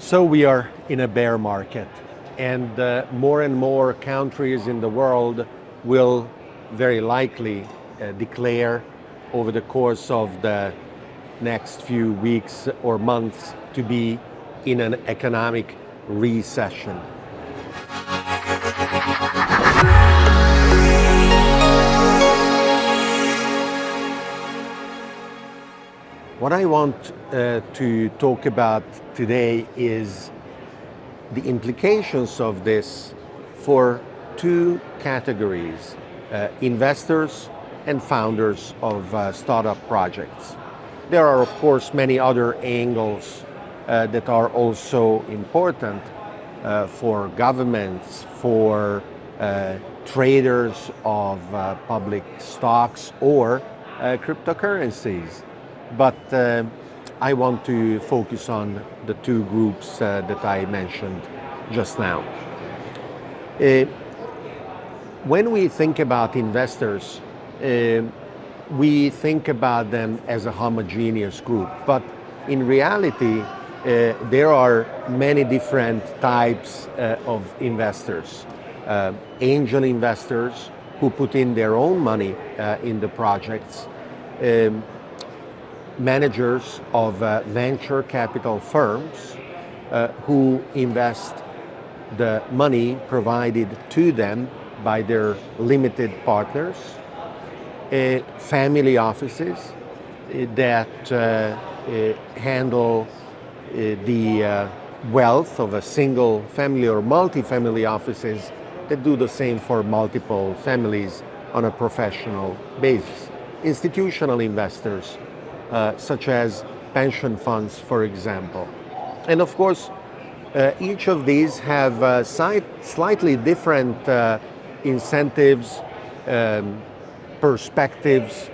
So we are in a bear market and uh, more and more countries in the world will very likely uh, declare over the course of the next few weeks or months to be in an economic recession. What I want uh, to talk about today is the implications of this for two categories, uh, investors and founders of uh, startup projects. There are of course many other angles uh, that are also important uh, for governments, for uh, traders of public stocks or cryptocurrencies. But uh, I want to focus on the two groups uh, that I mentioned just now. Uh, when we think about investors, uh, we think about them as a homogeneous group, but in reality, uh, there are many different types uh, of investors. angel investors who put in their own money in the projects, um, managers of uh, venture capital firms uh, who invest the money provided to them by their limited partners, uh, family offices uh, that uh, uh, handle the wealth of a single family or multi-family offices that do the same for multiple families on a professional basis. Institutional investors uh, such as pension funds, for example. And of course, uh, each of these have uh, slightly different uh, incentives, um, perspectives,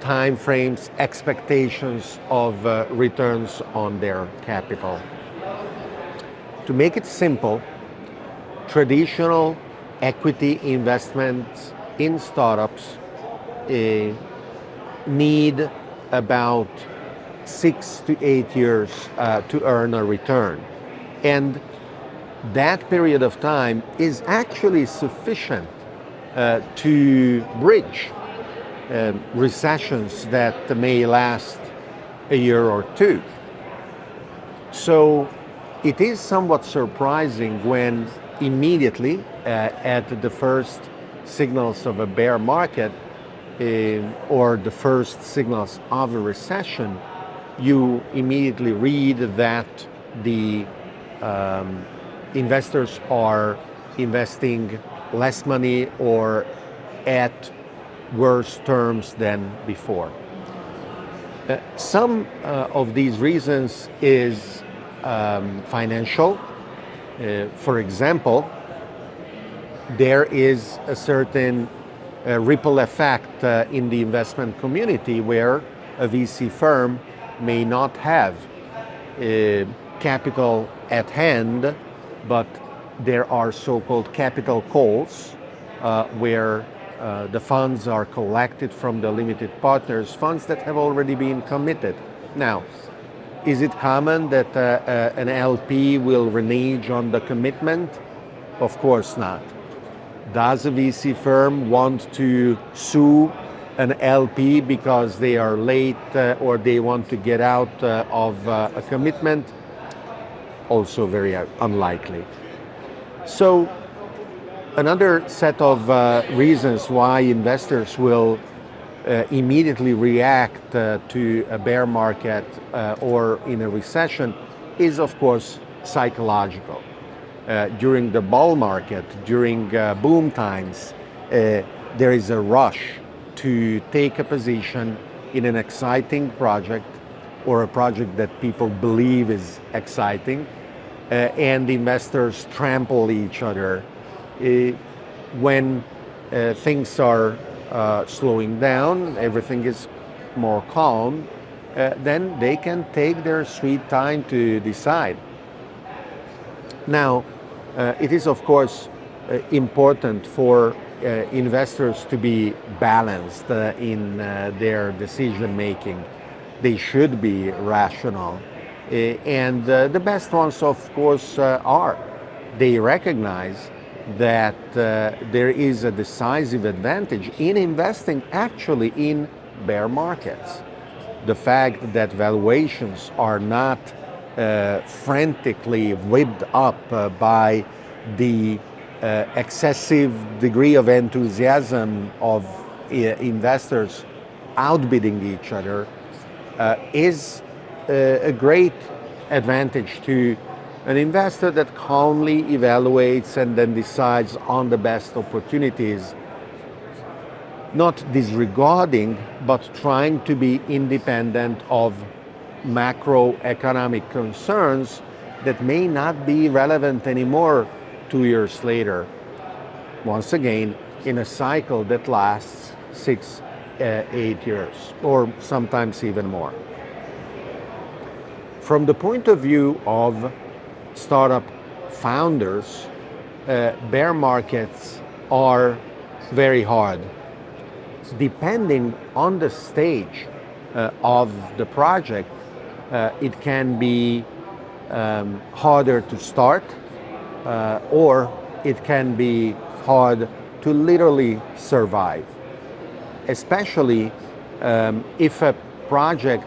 time frames, expectations of uh, returns on their capital. To make it simple, traditional equity investments in startups uh, need about six to eight years uh, to earn a return. And that period of time is actually sufficient uh, to bridge uh, recessions that may last a year or two. So it is somewhat surprising when immediately uh, at the first signals of a bear market, or the first signals of a recession, you immediately read that the um, investors are investing less money or at worse terms than before. Uh, some uh, of these reasons is um, financial. Uh, for example, there is a certain ripple effect uh, in the investment community where a VC firm may not have uh, capital at hand, but there are so-called capital calls uh, where uh, the funds are collected from the limited partners, funds that have already been committed. Now, is it common that uh, uh, an LP will renege on the commitment? Of course not. Does a VC firm want to sue an LP because they are late uh, or they want to get out uh, of uh, a commitment? Also very uh, unlikely. So another set of uh, reasons why investors will uh, immediately react to a bear market or in a recession is of course psychological. Uh, during the bull market, during uh, boom times, uh, there is a rush to take a position in an exciting project or a project that people believe is exciting uh, and investors trample each other. Uh, when uh, things are slowing down, everything is more calm, then they can take their sweet time to decide. Now, it is of course uh, important for uh, investors to be balanced uh, in uh, their decision making. They should be rational. and uh, the best ones, of course, uh, are. They recognize that uh, there is a decisive advantage in investing actually in bear markets. The fact that valuations are not uh, frantically whipped up uh, by the uh, excessive degree of enthusiasm of uh, investors outbidding each other uh, is a great advantage to an investor that calmly evaluates and then decides on the best opportunities, not disregarding, but trying to be independent of macroeconomic concerns that may not be relevant anymore two years later. Once again, in a cycle that lasts six, uh, eight years, or sometimes even more. From the point of view of startup founders, uh, bear markets are very hard. Depending on the stage uh, of the project, uh, it can be um, harder to start uh, or it can be hard to literally survive. Especially um, if a project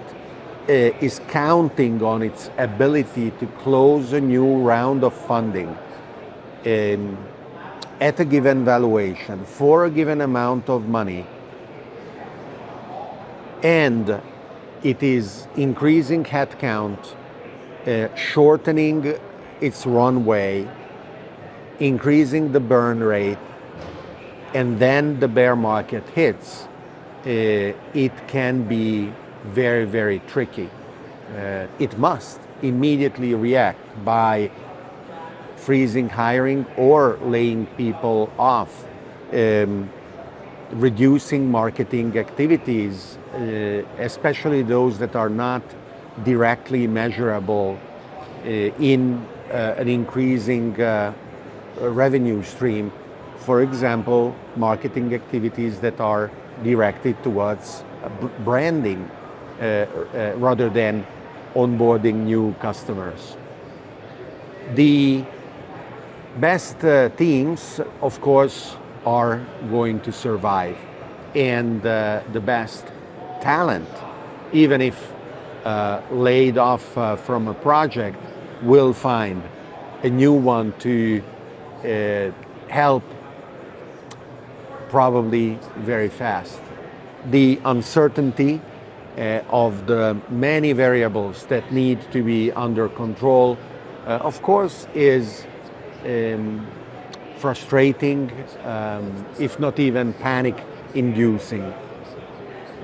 uh, is counting on its ability to close a new round of funding um, at a given valuation for a given amount of money and it is increasing headcount, uh, shortening its runway, increasing the burn rate, and then the bear market hits, uh, it can be very, very tricky. Uh, it must immediately react by freezing hiring or laying people off, um, reducing marketing activities, uh, especially those that are not directly measurable uh, in uh, an increasing revenue stream. For example, marketing activities that are directed towards branding rather than onboarding new customers. The best teams, of course, are going to survive. And the best talent, even if uh, laid off uh, from a project, will find a new one to uh, help probably very fast. The uncertainty uh, of the many variables that need to be under control, uh, of course, is um, frustrating, um, if not even panic inducing.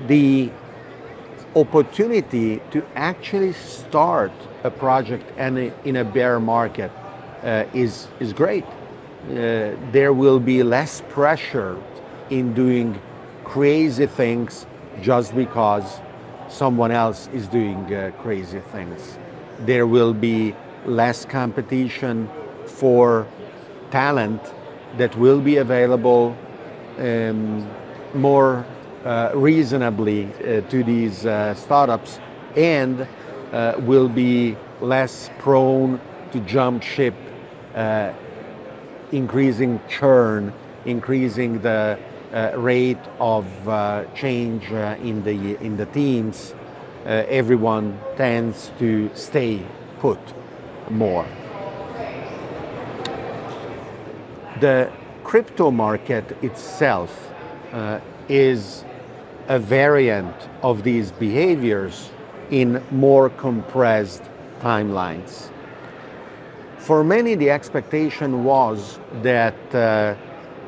The opportunity to actually start a project and in a bear market uh, is, is great. Uh, there will be less pressure in doing crazy things just because someone else is doing uh, crazy things. There will be less competition for talent that will be available um, more uh, reasonably uh, to these uh, startups and uh, will be less prone to jump ship, uh, increasing churn, increasing the uh, rate of change in the in the teams, everyone tends to stay put more. The crypto market itself is a variant of these behaviors in more compressed timelines. For many, the expectation was that uh,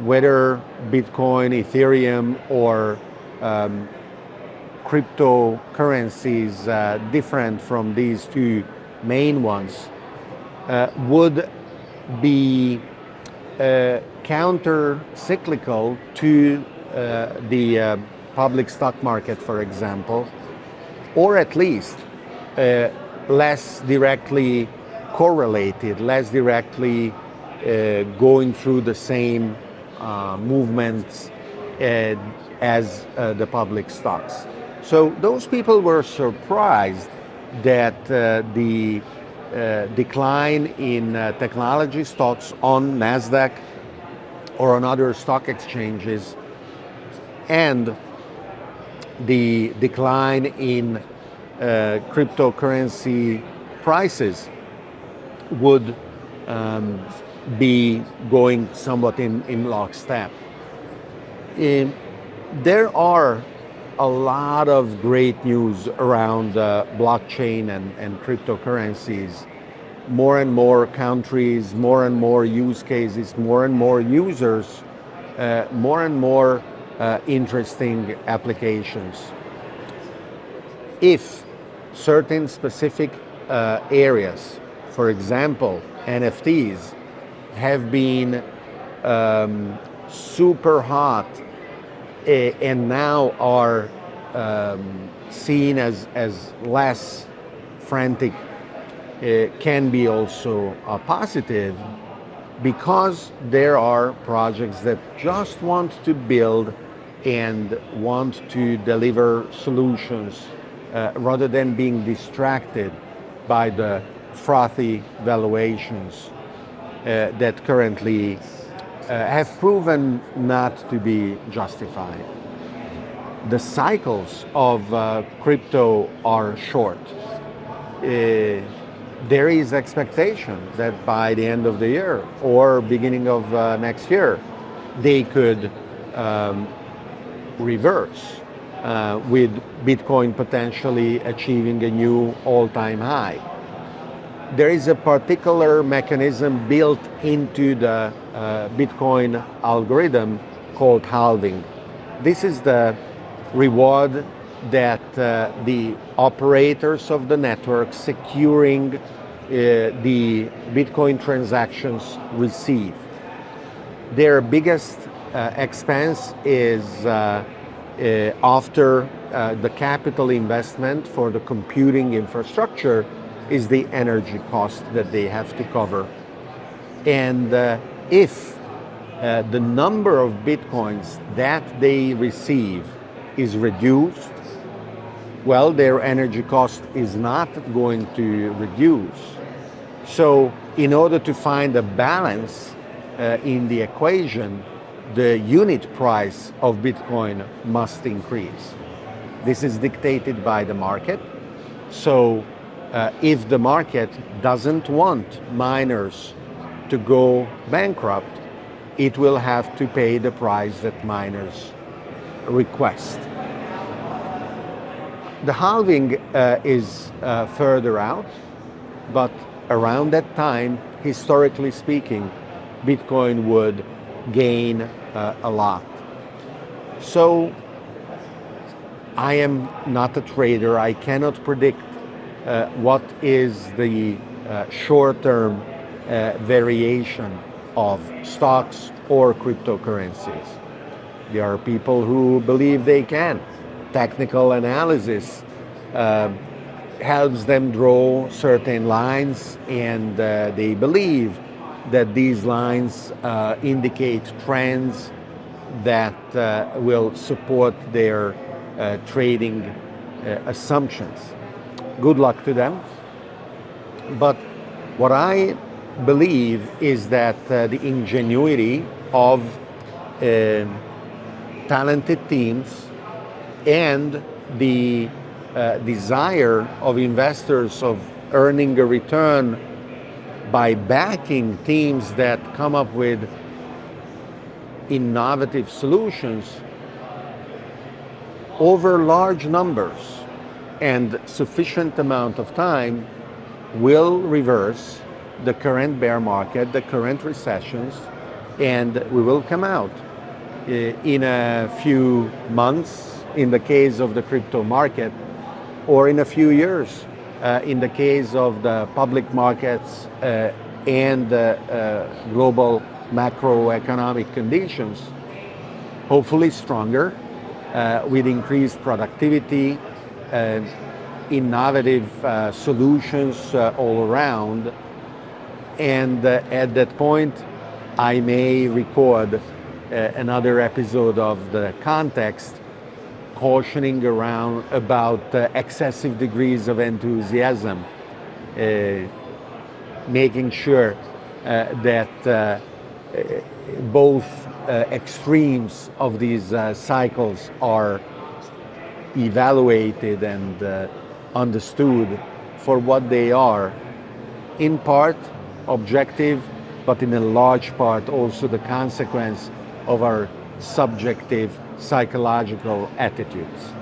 whether Bitcoin, Ethereum, or um, cryptocurrencies uh, different from these two main ones uh, would be uh, counter-cyclical to uh, the uh, public stock market, for example, or at least uh, less directly correlated, less directly going through the same uh, movements uh, as uh, the public stocks. So those people were surprised that uh, the uh, decline in uh, technology stocks on NASDAQ or on other stock exchanges and the decline in uh, cryptocurrency prices would um, be going somewhat in, in lockstep. In, there are a lot of great news around uh, blockchain and, and cryptocurrencies. More and more countries, more and more use cases, more and more users, uh, more and more uh, interesting applications. If certain specific uh, areas, for example, NFTs, have been um, super hot and now are um, seen as, as less frantic uh, can be also a positive because there are projects that just want to build and want to deliver solutions uh, rather than being distracted by the frothy valuations uh, that currently have proven not to be justified. The cycles of uh, crypto are short. Uh, there is expectation that by the end of the year or beginning of uh, next year, they could um, reverse uh, with Bitcoin potentially achieving a new all-time high. There is a particular mechanism built into the uh, Bitcoin algorithm called halving. This is the reward that uh, the operators of the network securing uh, the Bitcoin transactions receive. Their biggest uh, expense is uh, uh, after the capital investment for the computing infrastructure is the energy cost that they have to cover. And uh, if uh, the number of bitcoins that they receive is reduced, well, their energy cost is not going to reduce. So in order to find a balance uh, in the equation, the unit price of Bitcoin must increase. This is dictated by the market. So uh, if the market doesn't want miners to go bankrupt, it will have to pay the price that miners request. The halving uh, is uh, further out, but around that time, historically speaking, Bitcoin would gain uh, a lot. So I am not a trader. I cannot predict what is the uh, short-term uh, variation of stocks or cryptocurrencies. There are people who believe they can. Technical analysis uh, helps them draw certain lines and uh, they believe that these lines uh, indicate trends that uh, will support their uh, trading uh, assumptions. Good luck to them. But what I believe is that uh, the ingenuity of um, talented teams and the uh, desire of investors of earning a return by backing teams that come up with innovative solutions over large numbers and sufficient amount of time will reverse the current bear market, the current recessions, and we will come out eh, in a few months in the case of the crypto market or in a few years uh, in the case of the public markets uh, and uh, global macroeconomic conditions, hopefully stronger, with increased productivity, innovative uh, solutions uh, all around. And at that point, I may record another episode of the context cautioning around about uh, excessive degrees of enthusiasm, uh, making sure uh, that uh, both uh, extremes of these uh, cycles are evaluated and uh, understood for what they are, in part objective, but in a large part also the consequence of our subjective psychological attitudes.